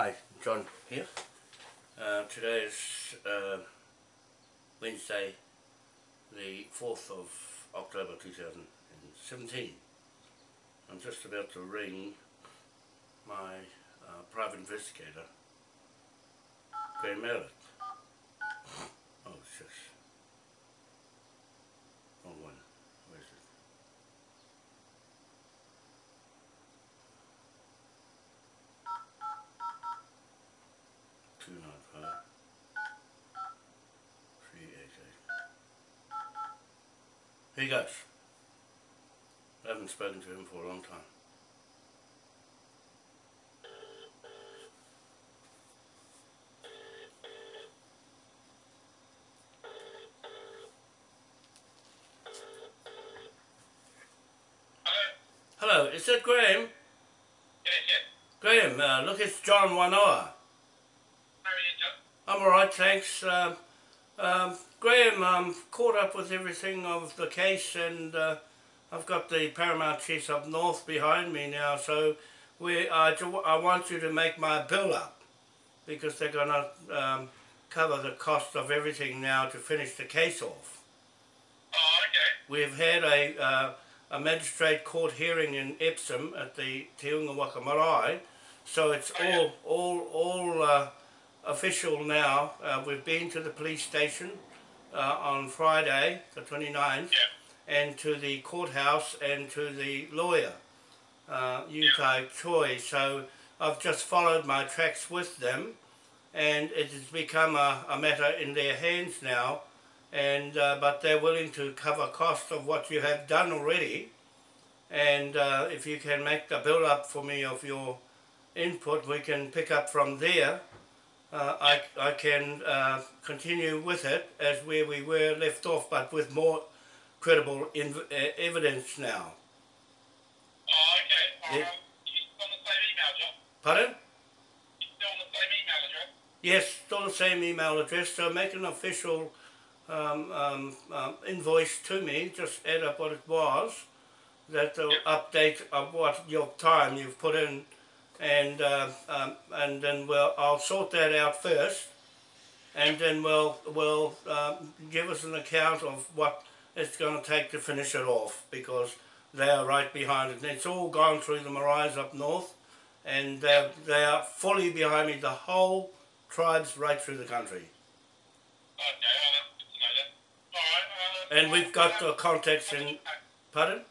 Hi, John here. Uh, today is uh, Wednesday, the 4th of October 2017. I'm just about to ring my uh, private investigator, Graham Mallet. Oh, it's just... Wrong one. Where is it? Two nine five. Three eight eight. Here he goes. I haven't spoken to him for a long time. Hello, is that Graham? Yes, yes. Graham, uh, look, it's John Wanoa. How are you, John? I'm alright, thanks. Graham, I'm caught up with everything of the case and uh, I've got the Paramount Chiefs up north behind me now, so we, I, I want you to make my bill up because they're going to um, cover the cost of everything now to finish the case off. Oh, okay. We've had a, uh, a magistrate court hearing in Epsom at the Te Unga Waka Marae, so it's all all all uh, official now. Uh, we've been to the police station uh, on Friday, the 29th, Yeah. and to the courthouse and to the lawyer, uh, Yukai Choi. So I've just followed my tracks with them, and it has become a, a matter in their hands now. And uh, but they're willing to cover cost of what you have done already, and uh, if you can make the bill up for me of your input, we can pick up from there. Uh, I, I can uh, continue with it as where we were left off, but with more credible uh, evidence now. Oh, okay. Um, you still on the same email, John? Pardon? You still on the same email address? Yes, still the same email address. So make an official um, um, um, invoice to me. Just add up what it was. That will update of what your time you've put in, and uh, um, and then we'll I'll sort that out first, and then we'll we'll um, give us an account of what it's going to take to finish it off because they are right behind it. And it's all gone through the Marais up north, and uh, they are fully behind me. The whole tribes right through the country. Okay, well, that's good to know then. All right. And we've got the contacts in. Pardon?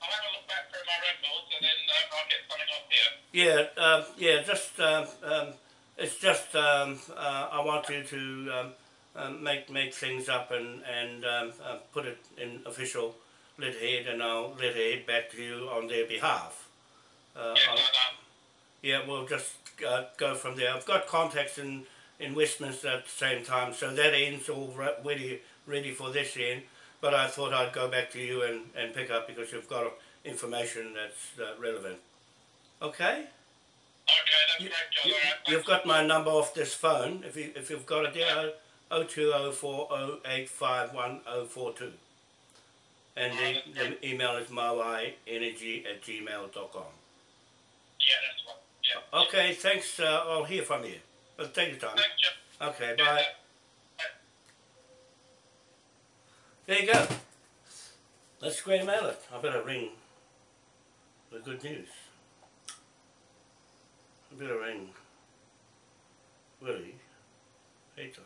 I'll have a look back through my records and then uh, I'll get something off here. Yeah, um, yeah. Just um, um, it's just um, uh, I want you to um, um, make make things up and and um, uh, put it in official letterhead, and I'll letterhead back to you on their behalf. Uh, Yeah, I'll- no, no. yeah, we'll just uh, go from there. I've got contacts in, in Westminster at the same time, so that end's all ready ready for this end. But I thought I'd go back to you and, and pick up because you've got information that's uh, relevant. Okay? Okay, that's You, great, John. you, you've got my number off this phone. If you if you've got it there, oh two oh four oh eight five one oh four two. And the, the email is mowienergy at gmail.com. Yeah, that's one. Yeah. Okay, thanks. Uh, I'll hear from you. But take your time. Okay, bye. There you go. Let's Graham Mallet. I better ring the good news. Better Willie Peter.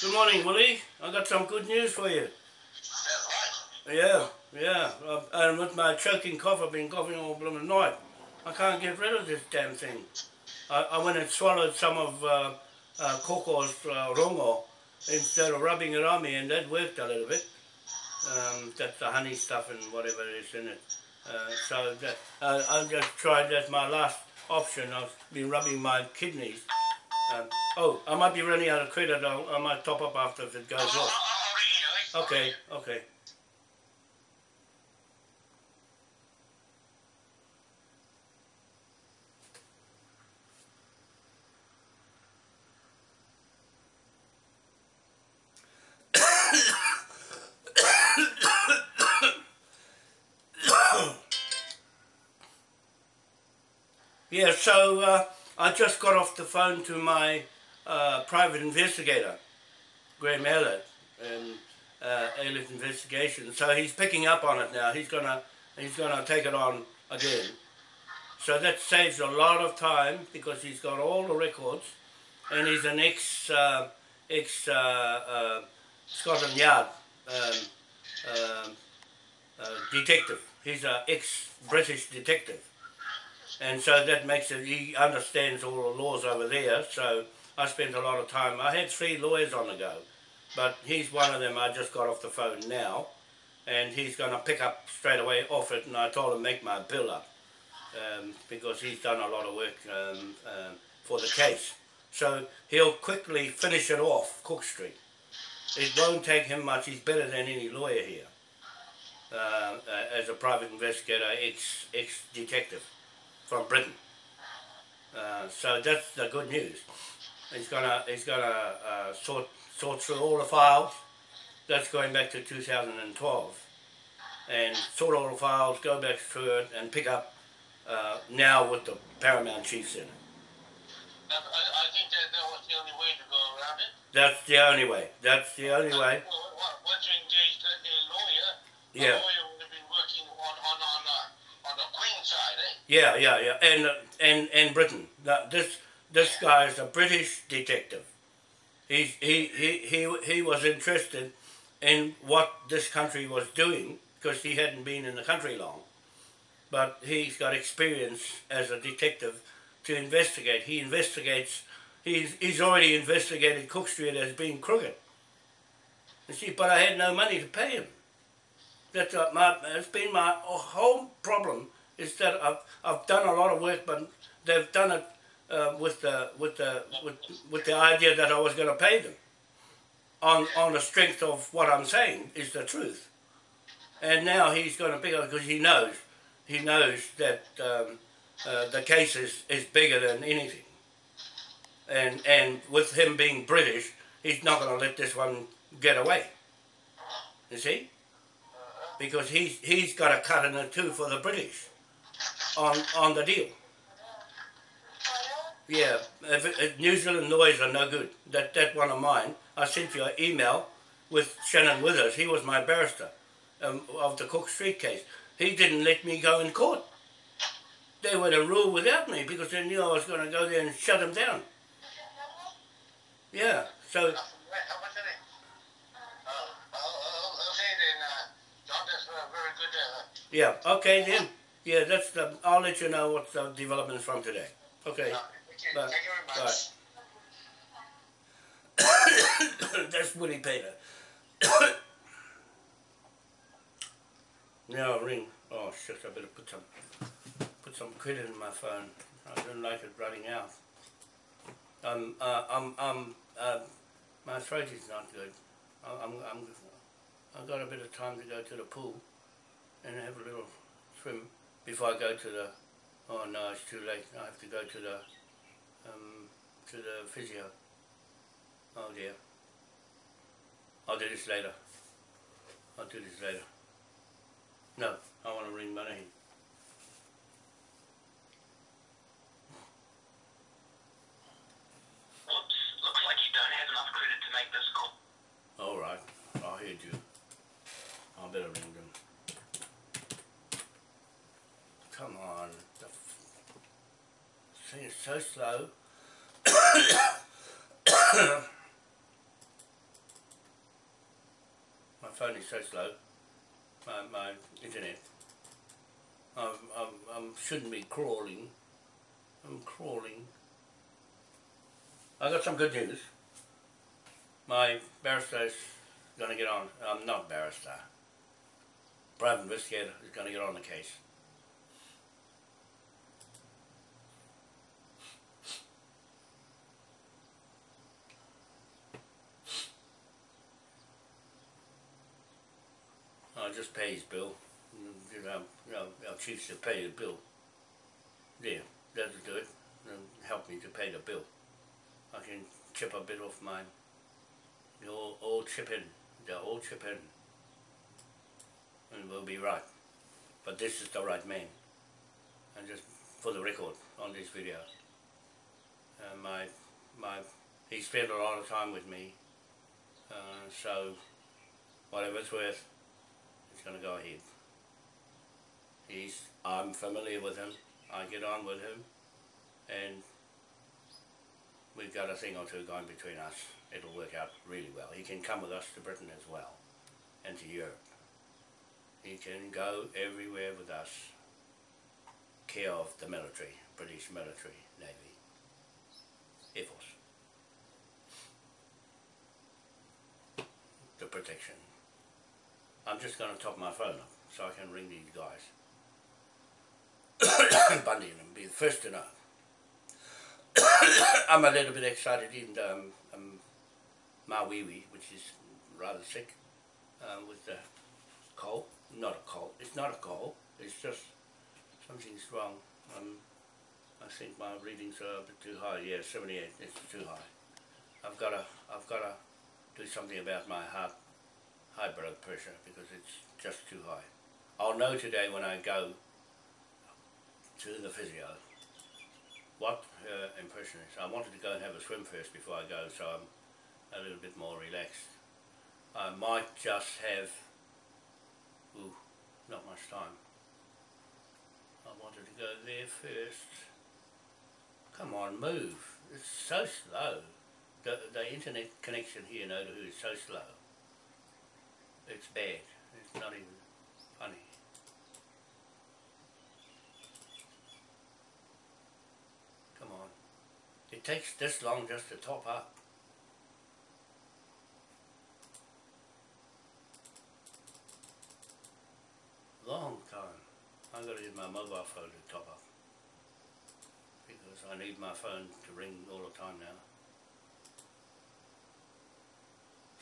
Good morning, Willie. I've got some good news for you. Yeah, yeah. And with my choking cough, I've been coughing all blooming night. I can't get rid of this damn thing. I, I went and swallowed some of uh, uh, Koko's uh, rongo instead of rubbing it on me, and that worked a little bit. Um, that's the honey stuff and whatever is in it. Uh, so that uh, I just tried that my last option. I've been rubbing my kidneys. Um, oh, I might be running out of credit. I'll, I might top up after if it goes off. I'll ring you, eh? Okay, okay. Yeah, so uh, I just got off the phone to my uh, private investigator, Graham Elliott, and uh, Elliott Investigation. So he's picking up on it now. He's gonna he's gonna take it on again. So that saves a lot of time because he's got all the records, and he's an ex uh, ex uh, uh, Scotland Yard um, um uh, detective. He's an ex British detective and so that makes it, he understands all the laws over there, so I spent a lot of time, I had three lawyers on the go, but he's one of them I just got off the phone now, and he's going to pick up straight away off it, and I told him make my bill up, um, because he's done a lot of work um, uh, for the case. So he'll quickly finish it off, Cook Street. It won't take him much, he's better than any lawyer here, uh, uh, as a private investigator, ex, ex-detective from Britain. Uh, so that's the good news. He's gonna he's gonna uh, sort sort through all the files. That's going back to 2012, and sort all the files, go back through it, and pick up uh, now with the paramount chiefs in it. I, I think that, that was the only way to go around it. That's the only way. That's the only way. Once you engage a lawyer, yeah. the lawyer would have been working on on on, uh, on the Queen side, eh? Yeah, yeah, yeah, and uh, and and Britain. Now, this this guy is a British detective. He he he he he was interested in what this country was doing because he hadn't been in the country long, but he's got experience as a detective to investigate. He investigates. He's he's already investigated Cook Street as being crooked. You see, but I had no money to pay him. That's my. It's been my whole problem is that I've, I've done a lot of work, but they've done it uh, with the with the with, with the idea that I was going to pay them on on the strength of what I'm saying is the truth. And now he's going to pick up because he knows he knows that um, uh, the case is, is bigger than anything. And and with him being British, he's not going to let this one get away. You see? Because he's he's got a cut in the two for the British on on the deal. Yeah, if, if New Zealand lawyers are no good. That that one of mine. I sent you an email with Shannon Withers. He was my barrister um, of the Cook Street case. He didn't let me go in court. They would have ruled without me because they knew I was going to go there and shut them down. Yeah, so. Yeah, okay then. Yeah, that's the, I'll let you know what the developments from today. Okay. Uh, Bye. Thank you very much. Bye. that's Willie Peter. now ring. Oh shit, I better put some put some credit in my phone. I don't like it running out. Um, uh, I'm, I'm, uh, my throat is not good. I- I'm, I'm, I've got a bit of time to go to the pool and have a little swim before I go to the, oh no, it's too late. I have to go to the, um, to the physio. Oh dear. I'll do this later. I'll do this later. No, I want to ring my name. Whoops, looks like you don't have enough credit to make this call. All right, I heard you. I better ring them. Come on, the f- thing is so slow. my phone is so slow. My my internet. I'm I'm I'm shouldn't be crawling. I'm crawling. I got some good news. My barrister is going to get on. I'm not barrister. Private investigator is going to get on the case. Just pay his bill. You know, you know, our chief should pay the bill. Yeah, that'll do it. Help me to pay the bill. I can chip a bit off mine. They all, all chip in. They'll all chip in. And we'll be right. But this is the right man. And just for the record on this video. Uh, my, my, he spent a lot of time with me, uh, so whatever it's worth, going to go ahead. He's, I'm familiar with him, I get on with him, and we've got a thing or two going between us. It'll work out really well. He can come with us to Britain as well, and to Europe. He can go everywhere with us, care of the military, British military, Navy, Air Force. The protection. I'm just going to top my phone up so I can ring these guys. Bundy and be the first to know. I'm a little bit excited in um, um, my wee wee, which is rather sick um, with the cold. Not a cold. It's not a cold. It's just something's wrong. Um, I think my readings are a bit too high. Yeah, 78. It's too high. I've got to. I've got to do something about my heart, high blood pressure because it's just too high. I'll know today when I go to the physio what her impression is. I wanted to go and have a swim first before I go so I'm a little bit more relaxed. I might just have, ooh, not much time. I wanted to go there first. Come on, move. It's so slow. The, the internet connection here, in no, is so slow. It's bad. It's not even funny. Come on. It takes this long just to top up. Long time. I'm going to use my mobile phone to top up. Because I need my phone to ring all the time now.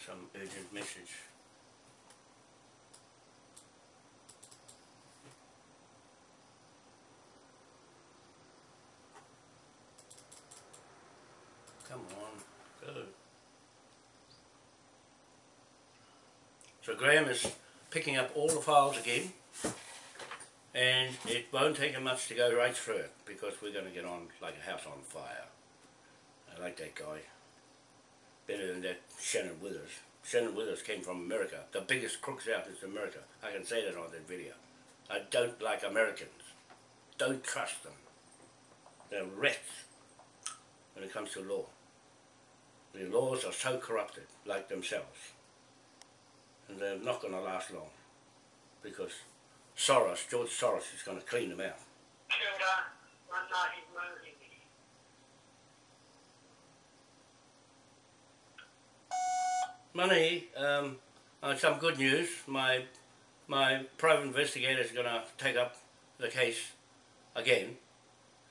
Some urgent message. Come on, go. So Graham is picking up all the files again and it won't take him much to go right through it because we're going to get on like a house on fire. I like that guy. Better than that Shannon Withers. Shannon Withers came from America. The biggest crooks out is America. I can say that on that video. I don't like Americans. Don't trust them. They're rats when it comes to law. The laws are so corrupted, like themselves. And they're not going to last long. Because Soros, George Soros is going to clean them out. Money, um, uh, some good news. My my private investigator is going to take up the case again,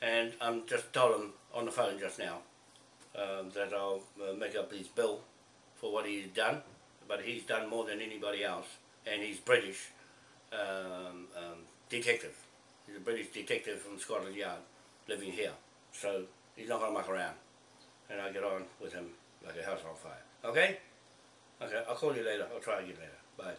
and I'm just told him on the phone just now um, that I'll uh, make up his bill for what he's done, but he's done more than anybody else, and he's British um, um, detective. He's a British detective from Scotland Yard living here, so he's not going to muck around, and I get on with him like a house on fire. Okay? Okay, I'll call you later. I'll try again later. Bye.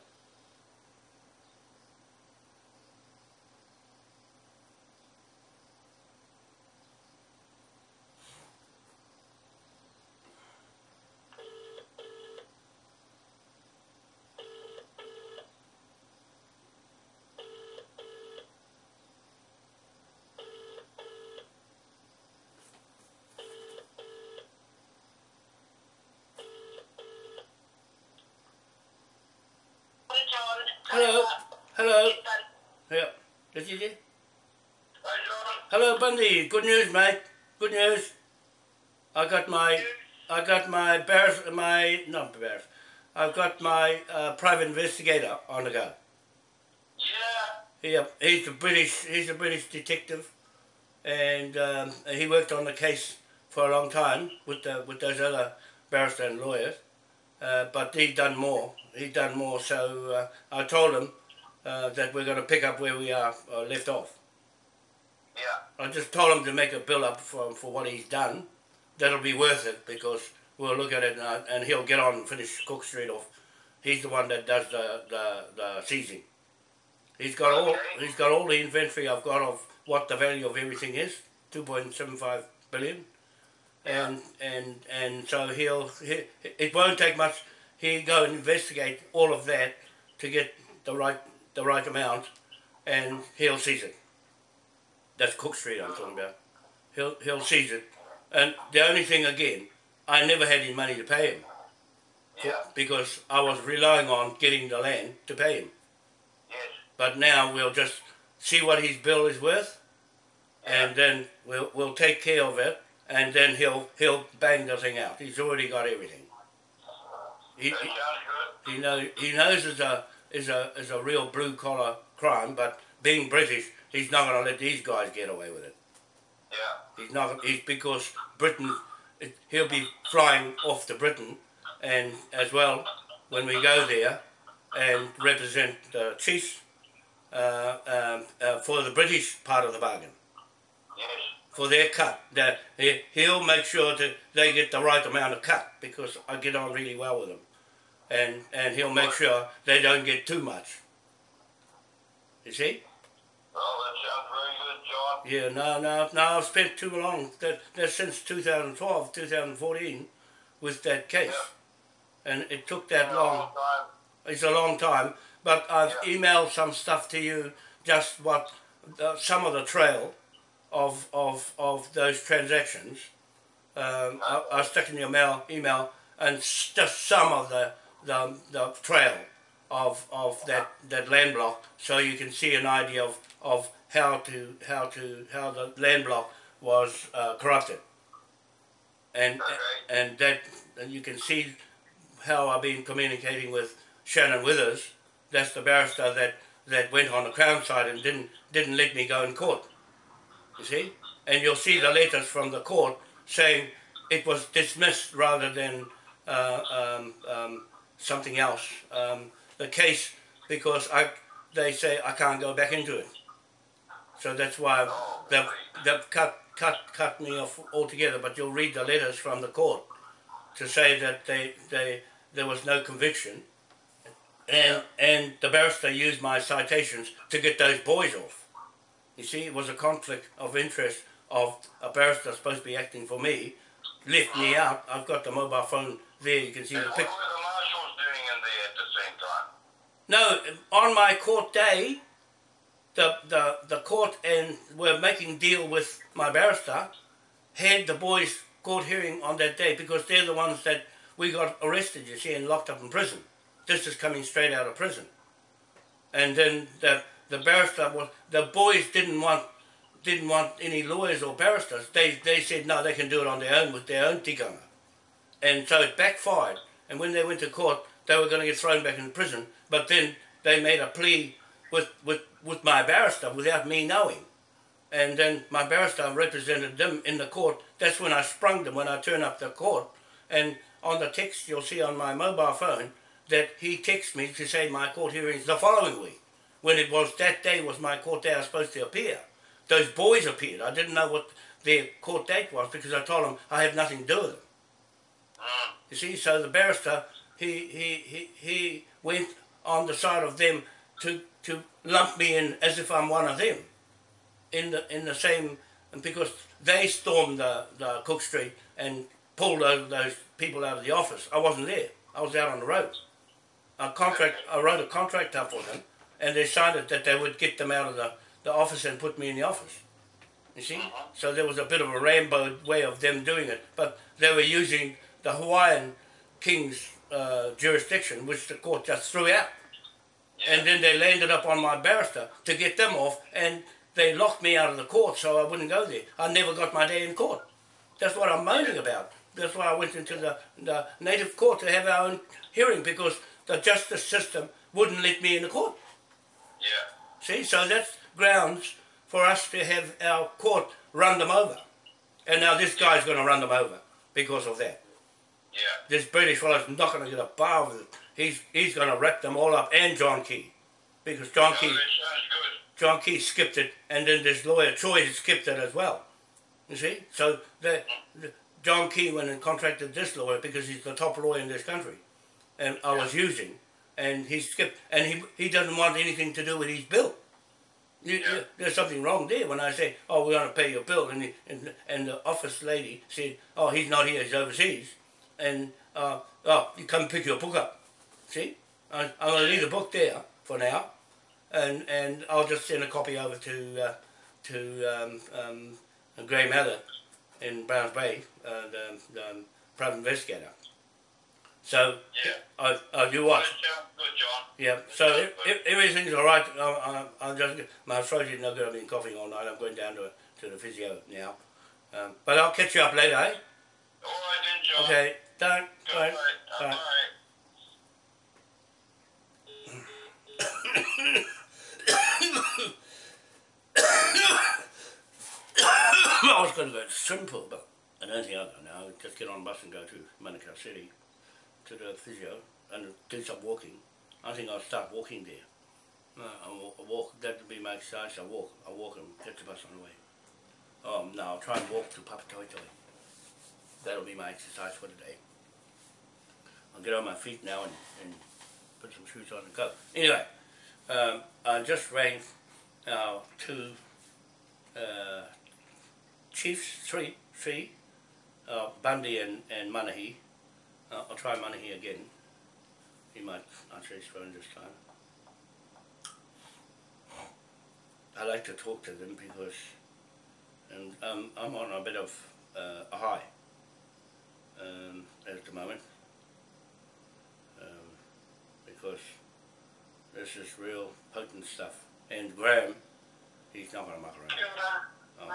Hello. Hello. Yeah. This is it? Hello, Bundy. Good news, mate. Good news. I got my, I got my bears, my not bears. I've got my uh, private investigator on the go. Yeah. Yeah, he's a British, he's a British detective, and um, he worked on the case for a long time with the, with those other barrister and lawyers. Uh, but he'd done more. He'd done more, so uh, I told him uh, that we're going to pick up where we are uh, left off. Yeah. I just told him to make a bill up for, for what he's done. That'll be worth it because we'll look at it and, uh, and he'll get on and finish Cook Street off. He's the one that does the, the, the seizing. He's got all he's got all the inventory I've got of what the value of everything is, 2.75 billion. And, and, and so he'll, he, it won't take much, he'll go and investigate all of that to get the right, the right amount and he'll seize it. That's Cook Street I'm talking about. He'll, he'll seize it. And the only thing again, I never had any money to pay him Yeah. because I was relying on getting the land to pay him. Yes. But now we'll just see what his bill is worth, and then we'll we'll take care of it, and then he'll he'll bang the thing out. He's already got everything. He, That sounds good. he knows he knows it's a is a is a real blue collar crime, but being British, he's not going to let these guys get away with it. Yeah. He's not. He's because Britain. It, he'll be flying off to Britain, and as well when we go there, and represent the chiefs uh, um, uh, for the British part of the bargain Yes. for their cut. That he, he'll make sure that they get the right amount of cut because I get on really well with them, and and he'll make sure they don't get too much. You see? Oh, that sounds very good, John. Yeah, no, no, no. I've spent too long. That that's since 2012, 2014, with that case, and it took that long. Long time. It's a long time, but I've Yeah. emailed some stuff to you, just what uh, some of the trail of of of those transactions. Um, I, I stuck in your mail email and just some of the the, the trail of of that, that land block, so you can see an idea of, of how to how to how the land block was uh, corrupted, and and that and you can see how I've been communicating with Shannon Withers. That's the barrister that, that went on the Crown side and didn't didn't let me go in court. You see, and you'll see the letters from the court saying it was dismissed rather than uh, um, um, something else. Um, the case because I they say I can't go back into it. So that's why they've, they've cut cut cut me off altogether. But you'll read the letters from the court to say that they, they there was no conviction, and and the barrister used my citations to get those boys off. You see, it was a conflict of interest of a barrister supposed to be acting for me, left me out. I've got the mobile phone there. You can see And the what picture. were the marshals doing in there at the same time? No, on my court day, the, the, the court and were making deal with my barrister, had the boys court hearing on that day because they're the ones that we got arrested, you see, and locked up in prison. This is coming straight out of prison. And then the the barrister was the boys didn't want didn't want any lawyers or barristers. They they said no, they can do it on their own with their own tikanga. And so it backfired. And when they went to court, they were going to get thrown back in prison. But then they made a plea with, with, with my barrister without me knowing. And then my barrister represented them in the court. That's when I sprung them when I turned up the court. And on the text you'll see on my mobile phone that he texted me to say my court hearings the following week. When it was that day was my court day I was supposed to appear. Those boys appeared. I didn't know what their court date was because I told them I have nothing to do with them. Mm. You see, so the barrister he he, he, he went on the side of them to to lump me in as if I'm one of them. In the in the same and because they stormed the, the Cook Street and pulled those, those people out of the office. I wasn't there. I was out on the road. A contract I wrote a contract up for them and they signed it that they would get them out of the, the office and put me in the office. You see? So there was a bit of a rainbow way of them doing it. But they were using the Hawaiian king's uh, jurisdiction, which the court just threw out. And then they landed up on my barrister to get them off, and they locked me out of the court so I wouldn't go there. I never got my day in court. That's what I'm moaning about. That's why I went into the, the native court to have our own hearing because the justice system wouldn't let me in the court. Yeah. See, so that's grounds for us to have our court run them over. And now this guy's going to run them over because of that. Yeah. This British fellow's not going to get a bar with it. He's, he's going to wrap them all up and John Key. Because John Oh, Key, that sounds good. John Key skipped it and then this lawyer Troy skipped it as well. You see? So the, the, John Key went and contracted this lawyer because he's the top lawyer in this country. And I was using. And he skipped. And he, he doesn't want anything to do with his bill. You, Yeah. you, there's something wrong there when I say, oh, we're going to pay your bill, and the, and, and the office lady said, oh, he's not here, he's overseas, and uh, oh, you come pick your book up. See, I, I'm going to leave the book there for now, and and I'll just send a copy over to uh, to um, um, Graham Heather in Browns Bay, uh, the, the um, private investigator. So Yeah. I, I do what? Good, John. Yeah, so if, if everything's all right, I, I, I'm just my throat is not good. I've been coughing all night. I'm going down to to the physio now, um, but I'll catch you up later. Eh? All right then, John. Okay, don't. Good Bye. Bye. Bye. I was going to go to pool, but I don't think I'll go now. Just get on a bus and go to Manukau City to the physio and do some walking. I think I'll start walking there. No, I'll walk, walk. That would be my exercise. I'll walk. I'll walk and get the bus on the way. Oh, no, I'll try and walk to Papatoetoe. That'll be my exercise for today. I'll get on my feet now and, and put some shoes on and go. Anyway, um, I just rang uh, two uh, chiefs, three, three, uh, Bundy and, and Manahi. Uh, I'll try Manahi again. He might answer his phone this time. I like to talk to them because and um, I'm on a bit of uh, a high um, at the moment because this is real potent stuff. And Graham, he's not going to muck around. Oh.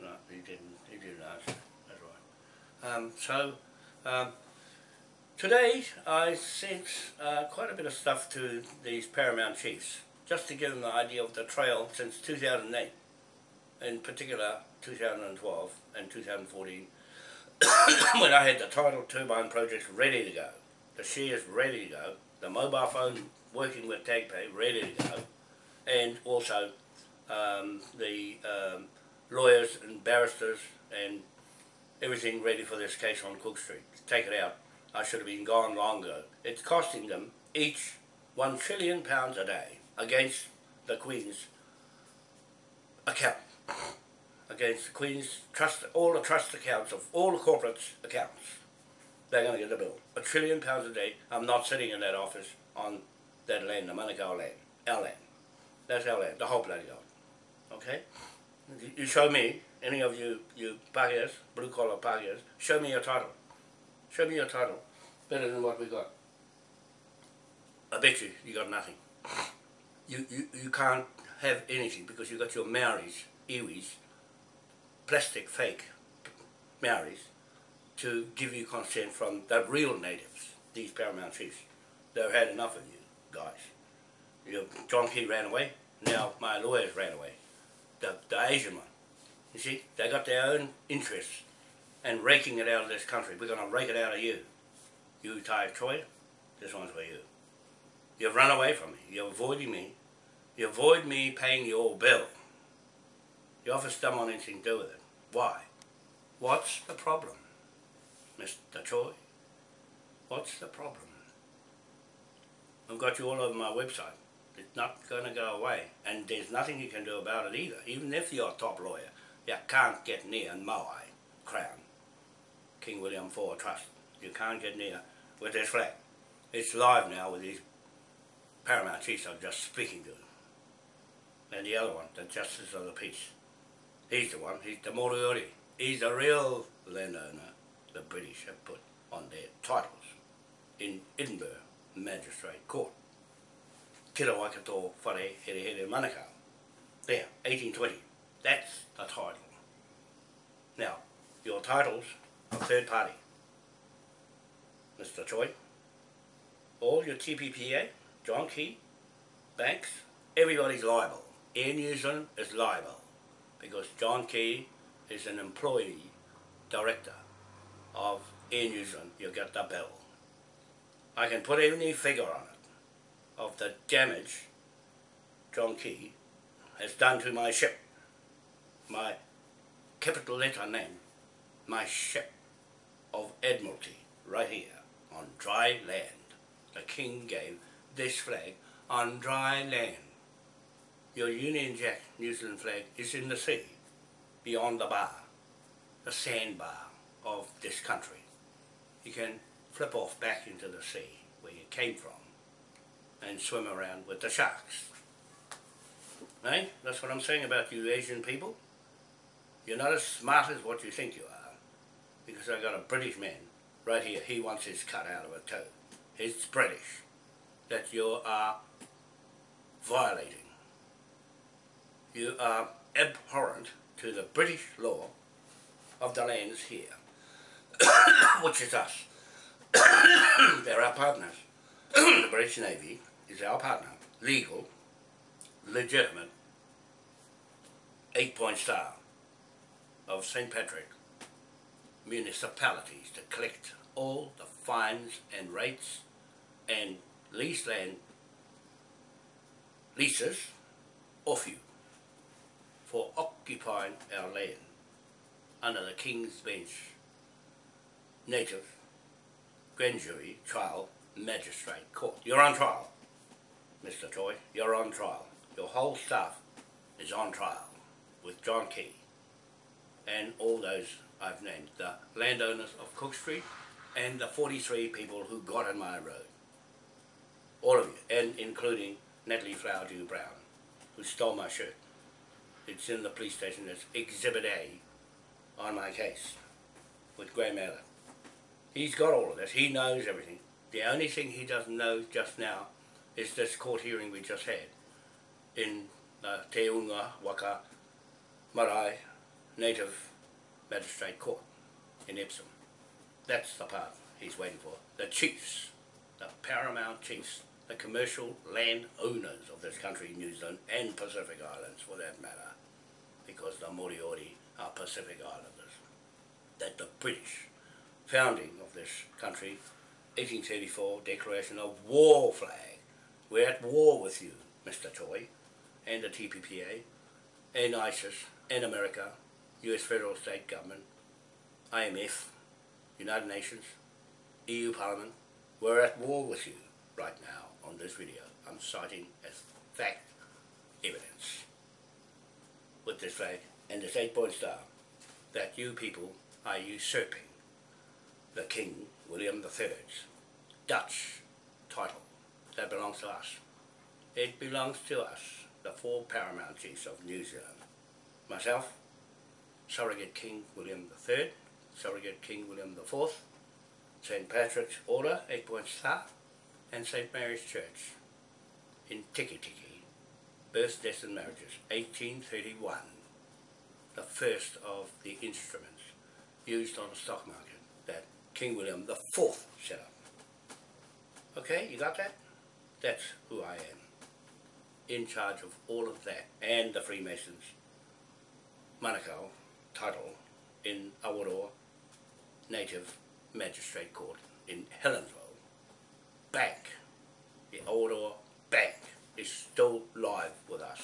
No, he didn't. He didn't answer. That's right. Um, so um, today I sent uh, quite a bit of stuff to these Paramount Chiefs, just to give them the idea of the trail since 2008, in particular 2012 and 2014, when I had the tidal turbine project ready to go, the shares ready to go, the mobile phone working with TagPay ready to go, and also um, the um, lawyers and barristers and everything ready for this case on Cook Street. Take it out. I should have been gone long ago. It's costing them each one trillion pounds a day against the Queen's account. Against the Queen's trust, all the trust accounts of all the corporates' accounts. They're going to get the bill. A trillion pounds a day. I'm not sitting in that office on that land, the Manukau land. Our land. That's our land, the whole bloody lot. Okay? You- show me, any of you, you Pakias, blue collar Pakias, show me your title. Show me your title. Better than what we got. I bet you, you got nothing. You, you, you can't have anything because you got your Maoris, Iwis, plastic fake Maoris, to give you consent from the real natives, these paramount chiefs. They've had enough of you guys. You, John Key ran away, now my lawyers ran away. The, the Asian one. You see, they got their own interests and raking it out of this country. We're going to rake it out of you. You, Ty Troy, this one's for you. You've run away from me. You're avoiding me. You avoid me paying your bill. You offer some on anything to do with it. Why? What's the problem, Mr. Choi? What's the problem? I've got you all over my website. It's not going to go away. And there's nothing you can do about it either. Even if you're a top lawyer, you can't get near Maui Crown, King William IV Trust. You can't get near with this flag. It's live now with these paramount chiefs I'm just speaking to. And the other one, the Justice of the Peace. He's the one, he's the Moriori. He's the real landowner the British have put on their titles in Edinburgh Magistrate Court. Tira Waikato Whare Here Here. There, 1820. That's the title. Now, your titles are third party. Mr. Choi, all your TPPA, John Key, banks, everybody's liable. Air New Zealand is liable because John Key is an employee director of Zealand. You get the bill. I can put any figure on it of the damage John Key has done to my ship. My capital letter name, my ship of Admiralty, right here on dry land. The King gave this flag on dry land. your Union Jack New Zealand flag is in the sea, beyond the bar, the sandbar of this country. You can flip off back into the sea where you came from and swim around with the sharks. Eh? That's what I'm saying about you Asian people. You're not as smart as what you think you are. Because I got a British man right here. He wants his cut out of a toe. It's British that you are violating. You are abhorrent to the British law of the lands here, which is us. They're our partners. the British Navy is our partner, legal, legitimate, eight-point star of St. Patrick municipalities to collect all the fines and rates and lease land leases off you for occupying our land under the King's Bench native grand jury trial magistrate court. You're on trial, Mr. Toy. You're on trial. Your whole staff is on trial with John Key and all those I've named, the landowners of Cook Street and the 43 people who got in my road. All of you, and including Natalie Flower Dew Brown, who stole my shirt. It's in the police station as Exhibit A on my case with Graham Allen. He's got all of this. He knows everything. The only thing he doesn't know just now is this court hearing we just had in the Te Unga Waka Marae Native Magistrate Court in Epsom. That's the part he's waiting for. The chiefs, the paramount chiefs, the commercial land owners of this country, New Zealand, and Pacific Islands for that matter, because the Moriori are Pacific Islanders. That the British founding of this country, 1834 declaration of war flag. We're at war with you, Mr. Toy, and the TPPA, and ISIS, and America, US federal state government, IMF, United Nations, EU Parliament. We're at war with you right now on this video. I'm citing as fact evidence with this flag and this eight-point star that you people are usurping the King William III's Dutch title that belongs to us. It belongs to us, the four paramount chiefs of New Zealand. Myself, Surrogate King William III, Surrogate King William IV, St. Patrick's Order, Eight Point Star, and St. Mary's Church in Tikitiki, Birth, Deaths and Marriages, 1831, the first of the instruments used on the stock market King William the Fourth set up. Okay, you got that? That's who I am. In charge of all of that and the Freemasons Manukau title in Awaroa Native Magistrate Court in Helensville. Bank, the Awaroa Bank is still live with us.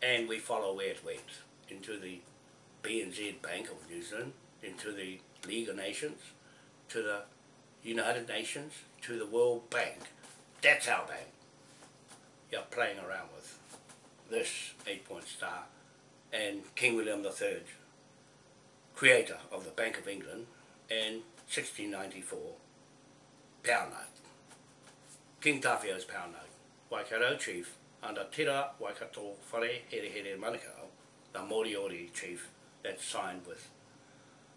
And we follow where it went into the BNZ Bank of New Zealand, into the League of Nations, to the United Nations, to the World Bank. That's our bank. You're playing around with this eight-point star and King William III, creator of the Bank of England and 1694 pound note. King Tawhia's pound note. Waikato chief under Tira Waikato Whare Here Here Manukau, the Moriori chief that signed with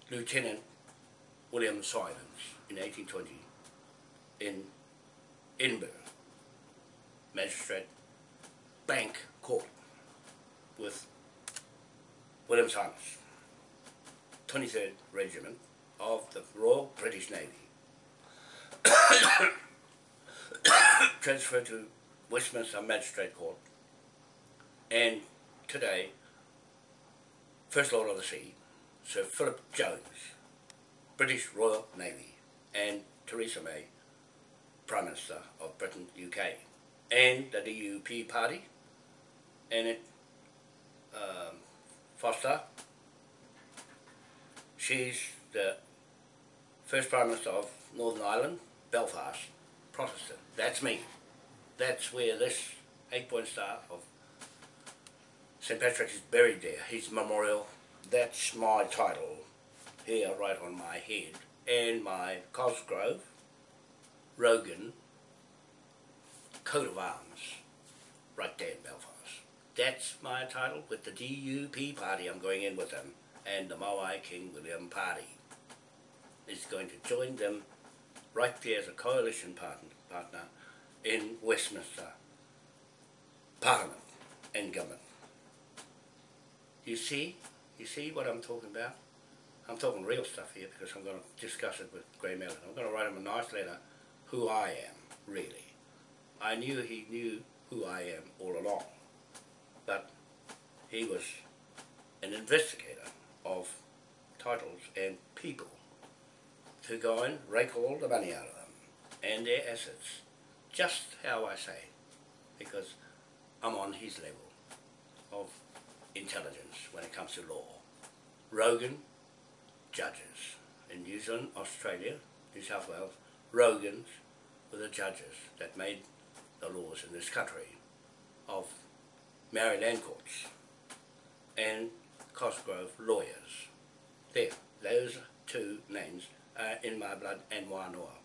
Lieutenant William Silence in 1820 in Edinburgh. Magistrate Bank Court with William Silence, 23rd Regiment of the Royal British Navy. Transferred to Westminster Magistrate Court. And today First Lord of the Sea, Sir Philip Jones, British Royal Navy, and Theresa May, Prime Minister of Britain, UK, and the DUP party, and it, um, Foster, she's the first Prime Minister of Northern Ireland, Belfast, Protestant. That's me. That's where this eight-point star of St. Patrick is buried there, his memorial. That's my title here right on my head. And my Cosgrove, Rogan, coat of arms right there in Belfast. That's my title with the DUP party. I'm going in with them. And the Maui King William party is going to join them right there as a coalition partner, partner in Westminster Parliament and government. You see? You see what I'm talking about? I'm talking real stuff here because I'm going to discuss it with Grey Mellon. I'm going to write him a nice letter who I am, really. I knew he knew who I am all along, but he was an investigator of titles and people to go and rake all the money out of them and their assets, just how I say, because I'm on his level of intelligence when it comes to law. Rogan, judges. In New Zealand, Australia, New South Wales, Rogans were the judges that made the laws in this country of Maori land courts and Cosgrove lawyers. There, those two names are in my blood and Wānoa,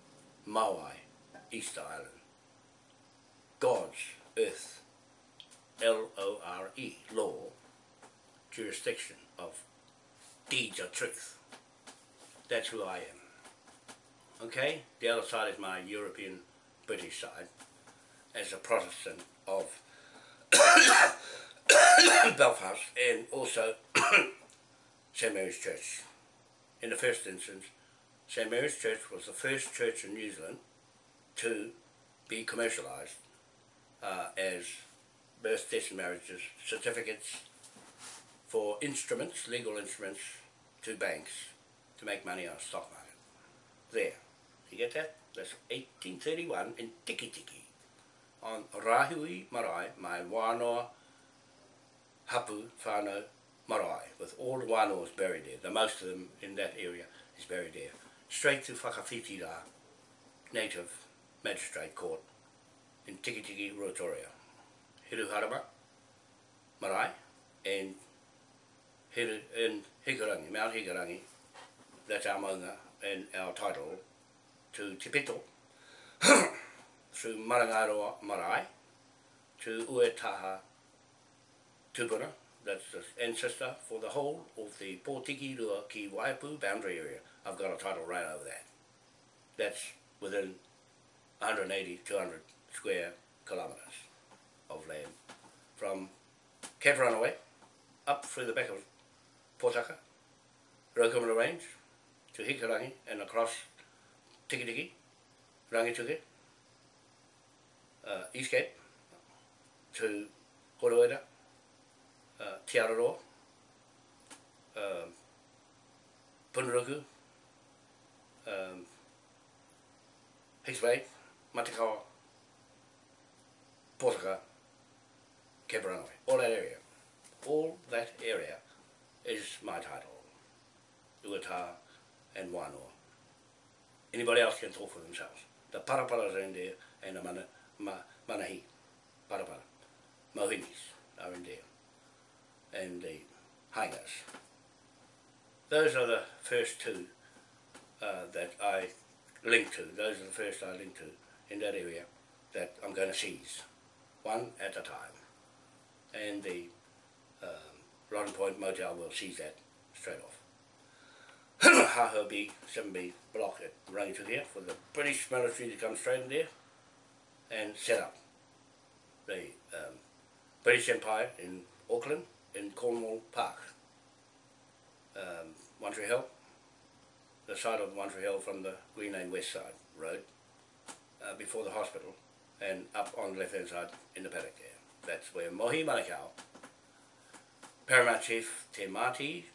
Maui, East Island. God's earth, L-O-R-E, law, jurisdiction of deeds of truth. That's who I am. Okay? The other side is my European British side as a Protestant of Belfast and also St Mary's Church. In the first instance, St Mary's Church was the first church in New Zealand to be commercialised uh, as birth, death and marriages, certificates for instruments, legal instruments, to banks to make money on the stock market. There. You get that? That's 1831 in Tiki Tiki on Rahui Marae, my wānoa hapu whānau marae, with all the wānoas buried there. The most of them in that area is buried there. Straight to Whakawhitira, native magistrate court in Tiki Tiki, Rotoria. Hiru Harama, marae, and Hiru, in Hikarangi, Mount Hikarangi, that's our maunga and our title to Te Pito, through Marangaroa Marae to Uetaha Tupuna, that's the ancestor for the whole of the Pōtiki Rua Ki Waipu boundary area. I've got a title right over that. That's within 180, 200 square kilometres of land from Kaparanaway up through the back of Pōtaka, Rokumara Range to Hikarangi and across Tiki Tiki, Rangituki, uh, Eastgate to Horoeda, uh, Te Araroa, um, Punaruku, um, Hicks Bay, Matakawa, Portaka, Keparanaway, all that area. All that area is my title. Uatara, and Wānoa. Anybody else can talk for themselves. The paraparas are in there and the mana, ma, manahi, parapara, mohinis are in there and the hangers. Those are the first two uh, that I link to. Those are the first I link to in that area that I'm going to seize, one at a time. And the um, Rodden Point Motel will seize that straight off. Haho B, 7B block at Rangitukia here for the British military to come straight in there and set up the um, British Empire in Auckland, in Cornwall Park. Um, Hill, the side of Hill from the Green Lane West side road, uh, before the hospital, and up on the left hand side in the paddock there. That's where Mohi Manukau, Paramount Chief Te Mati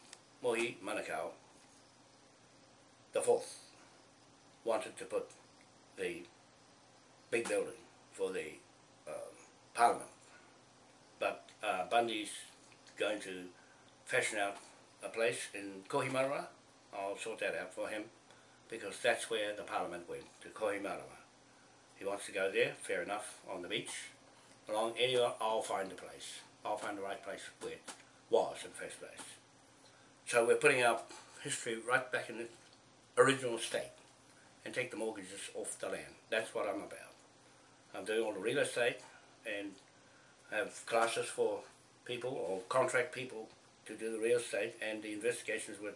Mohi Manukau the fourth wanted to put the big building for the um, parliament. But uh, Bundy's going to fashion out a place in Kohimara. I'll sort that out for him because that's where the parliament went, to Kohimara. He wants to go there, fair enough, on the beach. Along anywhere, I'll find a place. I'll find the right place where it was in the first place. So we're putting our history right back in the original state and take the mortgages off the land. That's what I'm about. I'm doing all the real estate and have classes for people or contract people to do the real estate and the investigations with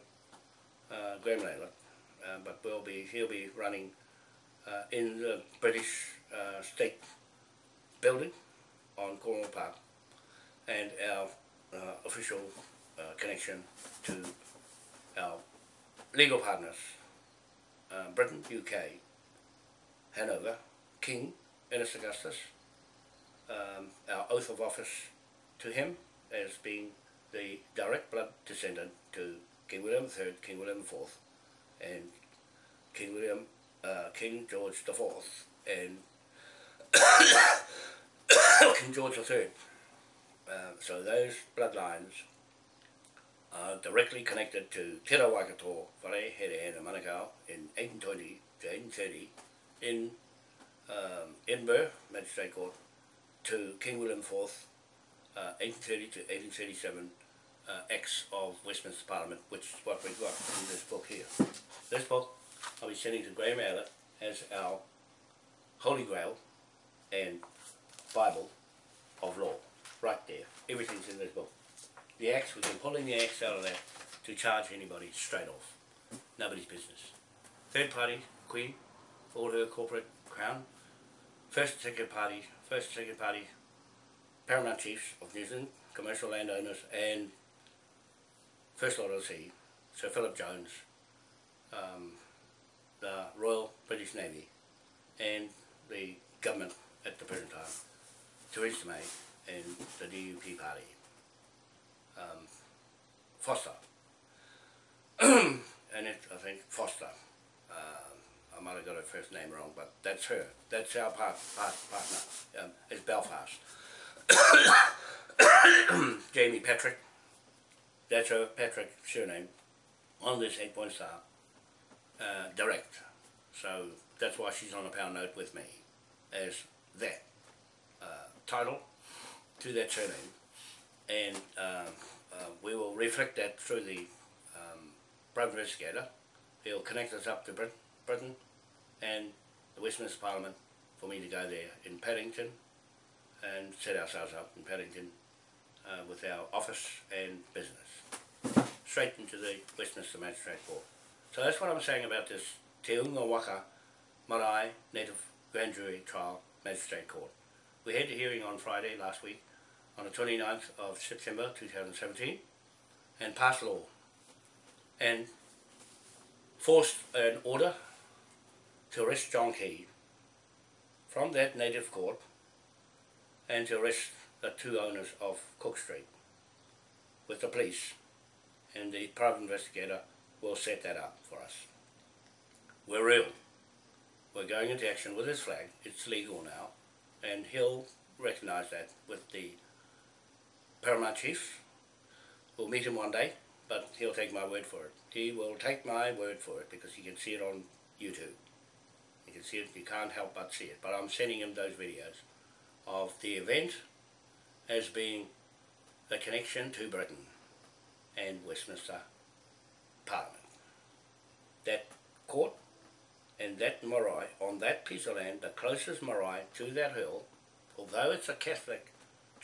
uh, Graham Layla. Uh, but we'll be, he'll be running uh, in the British uh, State building on Cornwall Park and our uh, official uh, connection to our legal partners, uh, Britain, UK, Hanover, King, Ernest Augustus, um, our oath of office to him as being the direct blood descendant to King William III, King William IV, and King William, uh, King George IV, and King George III. Uh, so those bloodlines are directly connected to Te Waikato, Whare, Here, and Manukau in 1820 to 1830 in um, Edinburgh Magistrate Court to King William IV, uh, 1830 to 1837, uh, Acts of Westminster Parliament, which is what we've got in this book here. This book I'll be sending to Graham Allett as our Holy Grail and Bible of law, right there. Everything's in this book. The axe, we can pull in the axe out of that to charge anybody straight off. Nobody's business. Third party, Queen, all her corporate crown. First and second party, first and second party, paramount chiefs of New Zealand, commercial landowners, and First Lord of the Sea, Sir Philip Jones, um, the Royal British Navy, and the government at the present time, Theresa May and the DUP party, um, Foster, and it, I think Foster, um, I might have got her first name wrong, but that's her, that's our part, part, partner, um, is Belfast. Jamie Patrick, that's her Patrick surname, on this eight point star, uh, direct. So that's why she's on a pound note with me, as that uh, title to that surname. And um, uh, we will reflect that through the um, private investigator. He'll connect us up to Brit Britain and the Westminster Parliament for me to go there in Paddington and set ourselves up in Paddington uh, with our office and business. Straight into the Westminster Magistrate Court. So that's what I'm saying about this Te Unga Waka Marae Native Grand Jury Trial Magistrate Court. We had the hearing on Friday last week on the 29th of September 2017 and passed law and forced an order to arrest John Key from that native court and to arrest the two owners of Cook Street with the police and the private investigator will set that up for us. We're real. We're going into action with his flag. It's legal now and he'll recognise that with the Paramount Chief. We'll meet him one day but he'll take my word for it. He will take my word for it because he can see it on YouTube. You can see it, you can't help but see it. But I'm sending him those videos of the event as being a connection to Britain and Westminster Parliament. That court and that marae, on that piece of land, the closest marae to that hill, although it's a Catholic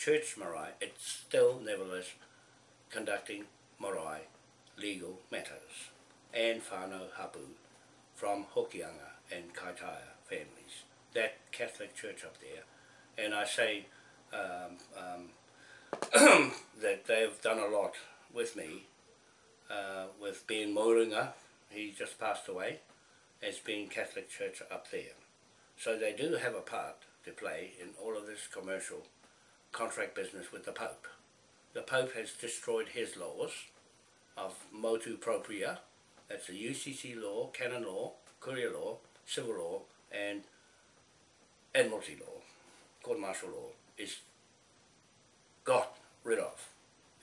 church marae, it's still nevertheless conducting marae legal matters and whānau hapu from Hokianga and Kaitaia families. That Catholic church up there. And I say um, um, that they've done a lot with me, uh, with Ben Moringa, he just passed away, as being Catholic Church up there. So they do have a part to play in all of this commercial contract business with the Pope. The Pope has destroyed his laws of motu proprio, that's the UCC law, canon law, courier law, civil law, and admiralty law, court martial law, is got rid of.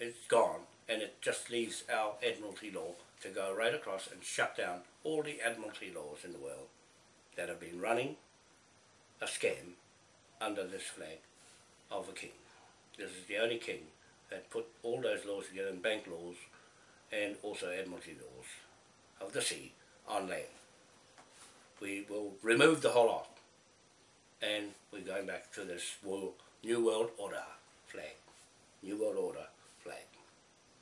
It's gone, and it just leaves our admiralty law to go right across and shut down all the admiralty laws in the world that have been running a scam under this flag of a king. This is the only king that put all those laws together in bank laws and also admiralty laws of the sea on land. We will remove the whole lot and we're going back to this world, New World Order flag. New World Order flag.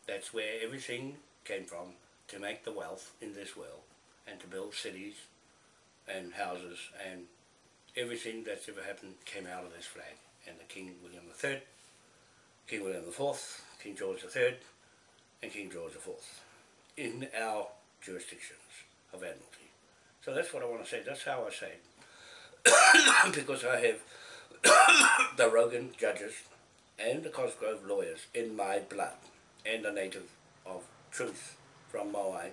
That's where everything came from to make the wealth in this world and to build cities and houses and everything that's ever happened came out of this flag. And the King William III, King William IV, King George III, and King George IV in our jurisdictions of Admiralty. So that's what I want to say. That's how I say it. because I have the Rogan judges and the Cosgrove lawyers in my blood and a native of truth from Moai,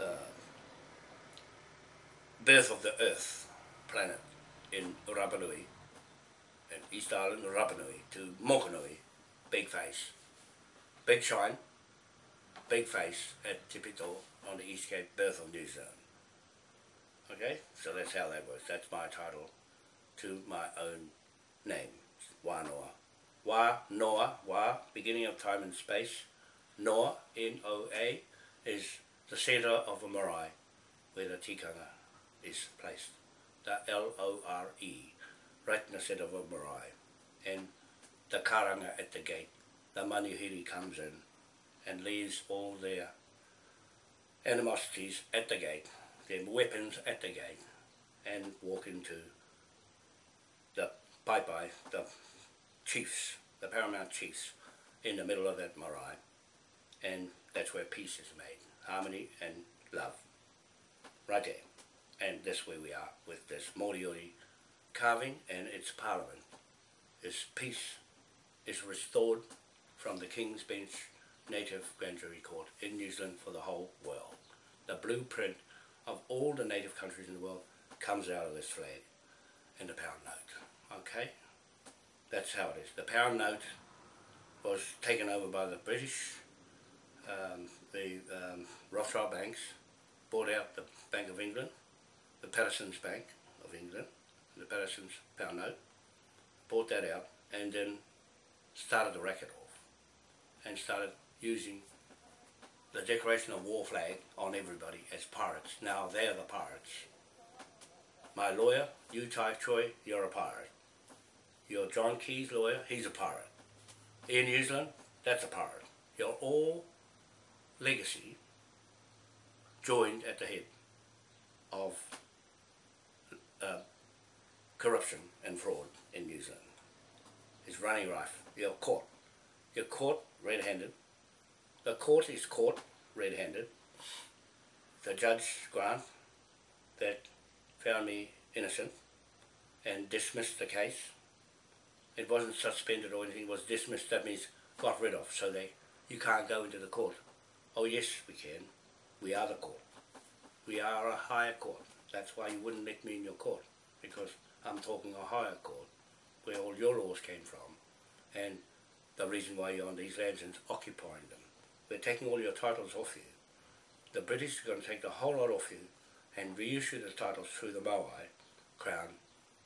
uh, birth of the earth planet in Rapanui, in East Island, Rapanui, to Mokanui, big face. Big shine, big face at Tipito on the East Cape, birth of New Zealand. Okay, so that's how that works. That's my title to my own name, Wanoa. Wa Noa, Wa, beginning of time and space. Noa, N-O-A, is the centre of a marae where the tikanga is placed. The L-O-R-E, right in the centre of a marae. And the karanga at the gate, the manuhiri comes in and leaves all their animosities at the gate, their weapons at the gate, and walk into the pai, the chiefs, the paramount chiefs, in the middle of that marae. And that's where peace is made, harmony and love, right there. And that's where we are with this Moriori carving and its parliament. Its peace is restored from the King's Bench Native Grand Jury Court in New Zealand for the whole world. The blueprint of all the native countries in the world comes out of this flag and the pound note. Okay? That's how it is. The pound note was taken over by the British, um, the um, Rothschild banks, bought out the Bank of England, the Patterson's Bank of England, the Patterson's pound note, bought that out and then started the racket off and started using the Declaration of War flag on everybody as pirates. Now they're the pirates. My lawyer, you Tai Choi, you're a pirate. Your John Keys lawyer, he's a pirate. In New Zealand, that's a pirate. You're all legacy joined at the head of uh, corruption and fraud in New Zealand. It's running rife. You're caught. You're caught red-handed. The court is caught red-handed. The judge, Grant, that found me innocent and dismissed the case it wasn't suspended or anything, it was dismissed, that means got rid of, so they, you can't go into the court. Oh yes, we can. We are the court. We are a higher court. That's why you wouldn't let me in your court, because I'm talking a higher court, where all your laws came from, and the reason why you're on these lands and occupying them. We're taking all your titles off you. The British are going to take the whole lot off you and reissue the titles through the Maui Crown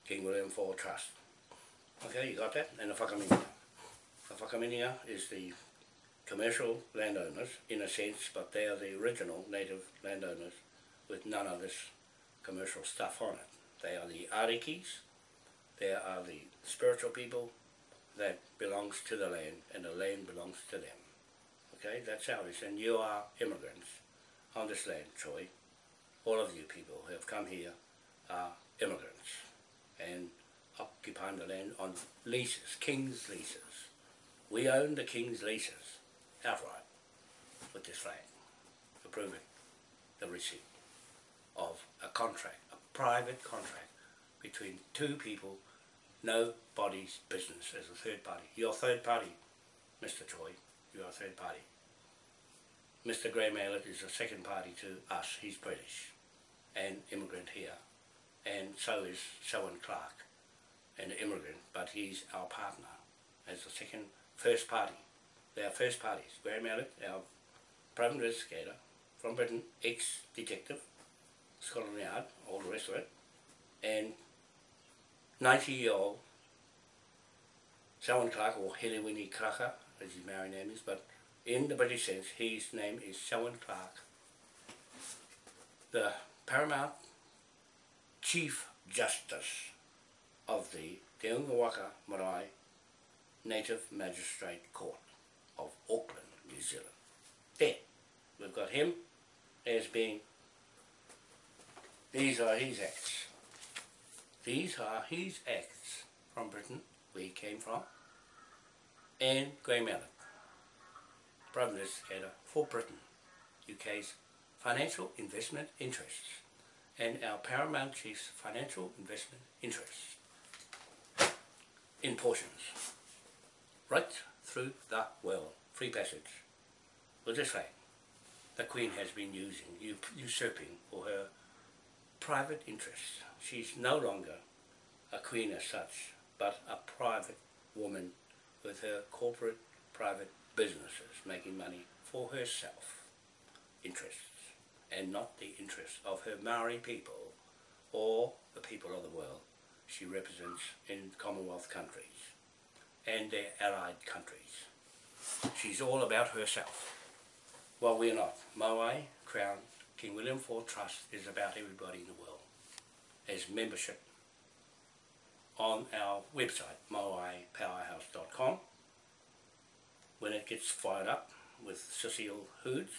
King William IV Trust. Okay, you got that? And the Whakaminia. The Whakaminia is the commercial landowners, in a sense, but they are the original native landowners with none of this commercial stuff on it. They are the Arikis, they are the spiritual people that belongs to the land, and the land belongs to them. Okay, that's how it is. And you are immigrants on this land, Troy. All of you people who have come here are immigrants. And occupying the land on leases, king's leases. We own the king's leases outright with this flag, approving the receipt of a contract, private contract between two people, nobody's business as a third party. You're a third party, Mr. Troy, you're a third party. Mr. Graham Aylett is a second party to us, he's British and immigrant here, and so is Selwyn Clark an immigrant, but he's our partner as the second, first party. They are first parties. Graham Aylett, our private investigator from Britain, ex-detective, Scotland Yard, all the rest of it, and 90-year-old Selwyn Clark, or Helewini Kraka, as his married name is, but in the British sense, his name is Selwyn Clark. The paramount Chief Justice of the Te Ungawaka Marae Native Magistrate Court of Auckland, New Zealand. There, we've got him as being, these are his acts. These are his acts from Britain, where he came from, and Graham Allen, Minister Header for Britain, UK's financial investment interests, and our Paramount Chief's financial investment interests in portions, right through the world, free passage. We'll just the Queen has been using, usurping for her private interests. She's no longer a Queen as such, but a private woman with her corporate private businesses making money for herself interests and not the interests of her Maori people or the people of the world she represents in Commonwealth countries and their allied countries. She's all about herself. Well, we're not. Moai Crown King William IV Trust is about everybody in the world as membership on our website, moaipowerhouse.com. When it gets fired up with Cecile Hoods,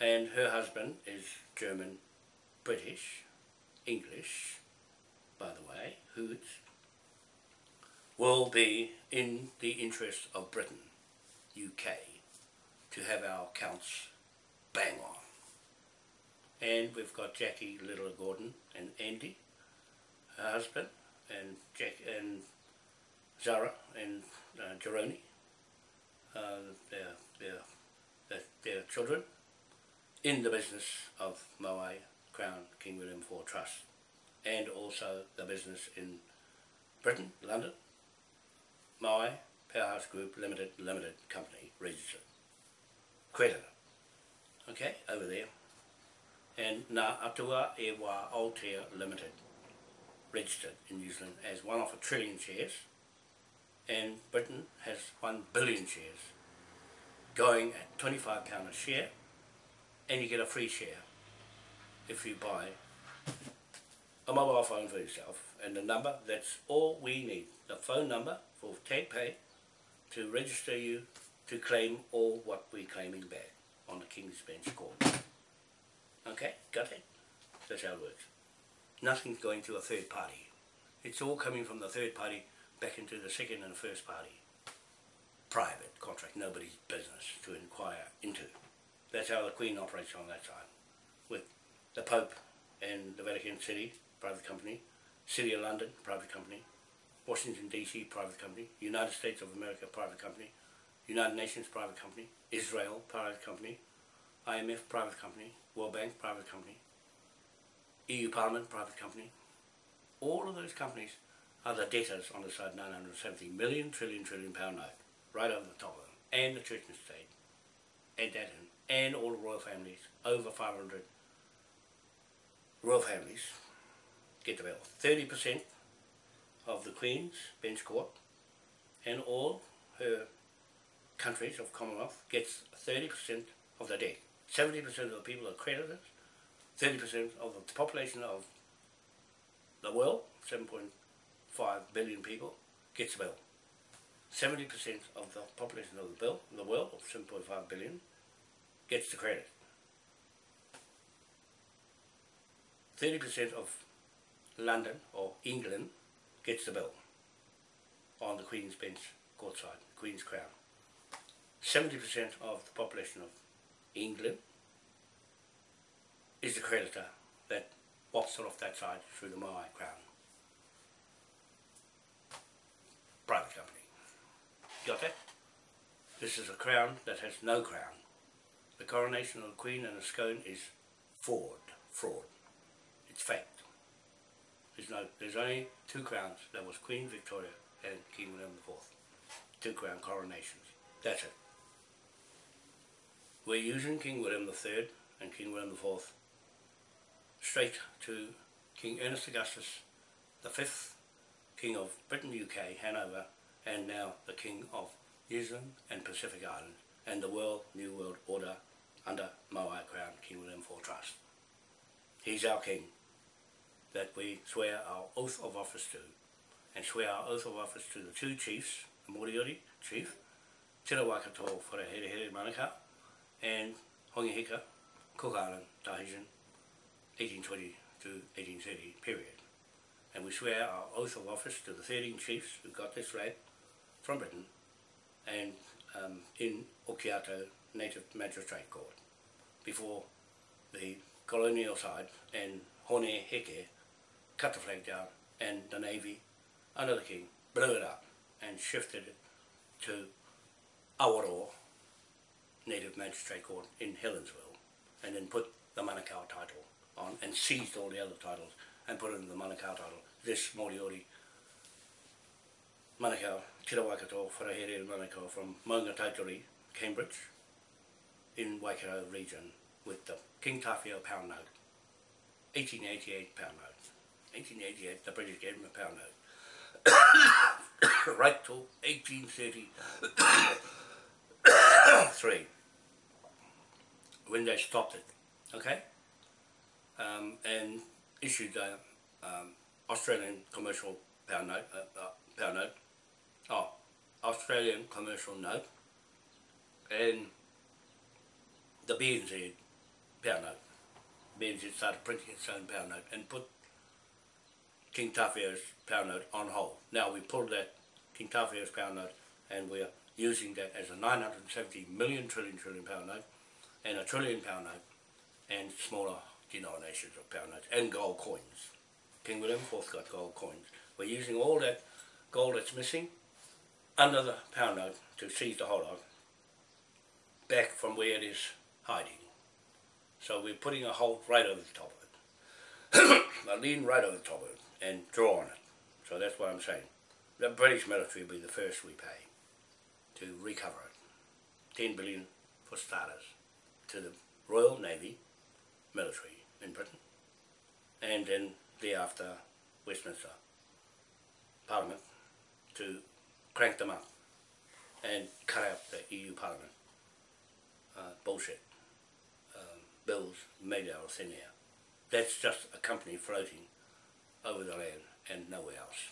and her husband is German, British, English, by the way, Hoods, will be in the interest of Britain, UK, to have our accounts bang on. And we've got Jackie Little Gordon and Andy, her husband, and Jack and Zara and uh, Jeroni, uh, their, their, their, children, in the business of Moai Crown King William IV Trust and also the business in Britain, London, Moai Powerhouse Group Limited Limited Company registered. Creditor. Okay, over there. And Ngā Atua E Wā Aotea Limited registered in New Zealand as one of a trillion shares and Britain has one billion shares going at £25 a share and you get a free share if you buy a mobile phone for yourself and the number, that's all we need. The phone number for TagPay to register you to claim all what we're claiming back on the King's Bench Court. Okay, got it? That's how it works. Nothing's going to a third party. It's all coming from the third party back into the second and the first party. Private contract, nobody's business to inquire into. That's how the Queen operates on that side. With the Pope and the Vatican City, private company, City of London, private company, Washington DC, private company, United States of America, private company, United Nations, private company, Israel, private company, IMF, private company, World Bank, private company, EU Parliament, private company. All of those companies are the debtors on the side 970 million trillion trillion pound note, right over the top of them, and the church and state, add that and all the royal families, over 500 royal families, get the bill. 30% of the Queen's bench court and all her countries of Commonwealth gets 30% of the debt. 70% of the people are creditors, 30% of the population of the world, 7.5 billion people, gets the bill. 70% of the population of the, bill, the world, of 7.5 billion, gets the credit. 30% of London or England gets the bill on the Queen's Bench court side, Queen's Crown. 70% of the population of England is the creditor that it off that side through the Moai Crown. Private company. Got that? This is a crown that has no crown. The coronation of the Queen and the scone is fraud. Fraud. It's fact. There's no. There's only two crowns. That was Queen Victoria and King William IV. Two crown coronations. That's it. We're using King William III and King William IV straight to King Ernest Augustus the fifth, King of Britain, UK, Hanover, and now the King of New Zealand and Pacific Islands, and the World New World Order under Moai Crown King William IV Trust. He's our King that we swear our oath of office to, and swear our oath of office to the two chiefs, the Moriori chief, Tira Waikato Wharehere Manukau, and Hongihika, Cook Island, Tahitian, 1820 to 1830 period. And we swear our oath of office to the 13 chiefs who got this right from Britain and um, in Okiato Native Magistrate Court before the colonial side and Hone Heke cut the flag down and the Navy under the King blew it up and shifted it to Awaroa Native Magistrate Court in Helensville and then put the Manukau title on and seized all the other titles and put it in the Manukau title. This Moriori Manukau, Tira Waikato, Wharehere Manukau from Maungatautari, Cambridge, in Waikato region with the King Tawhiao pound note. 1888 pound note. 1888, the British gave him a pound note. right till 1833 when they stopped it, okay? Um, and issued a um, Australian commercial pound note, uh, uh, pound note, oh, Australian commercial note, and the BNZ pound note. BNZ started printing its own pound note and put King Tawhiao's pound note on hold. Now we pulled that King Tawhiao's pound note and we're using that as a 970 million trillion trillion pound note and a trillion pound note and smaller denominations of pound notes and gold coins. King William IV got gold coins. We're using all that gold that's missing under the pound note to seize the whole lot back from where it is hiding. So we're putting a hole right over the top of it. a lean right over the top of it and draw on it. So that's what I'm saying. The British military will be the first we pay to recover it. 10 billion for starters to the Royal Navy military in Britain and then thereafter Westminster Parliament to crank them up and cut out the EU Parliament uh, bullshit um, bills made out of thin air. That's just a company floating over the land and nowhere else.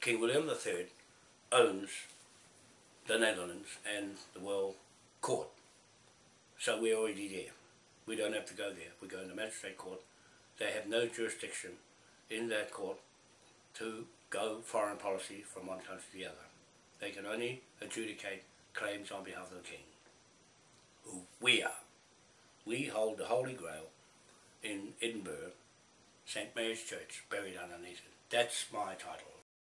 King William III owns the Netherlands and the World Court. So we're already there. We don't have to go there. We go in the magistrate court. They have no jurisdiction in that court to go foreign policy from one country to the other. They can only adjudicate claims on behalf of the king, who we are. We hold the Holy Grail in Edinburgh, St Mary's Church, buried underneath it. That's my title.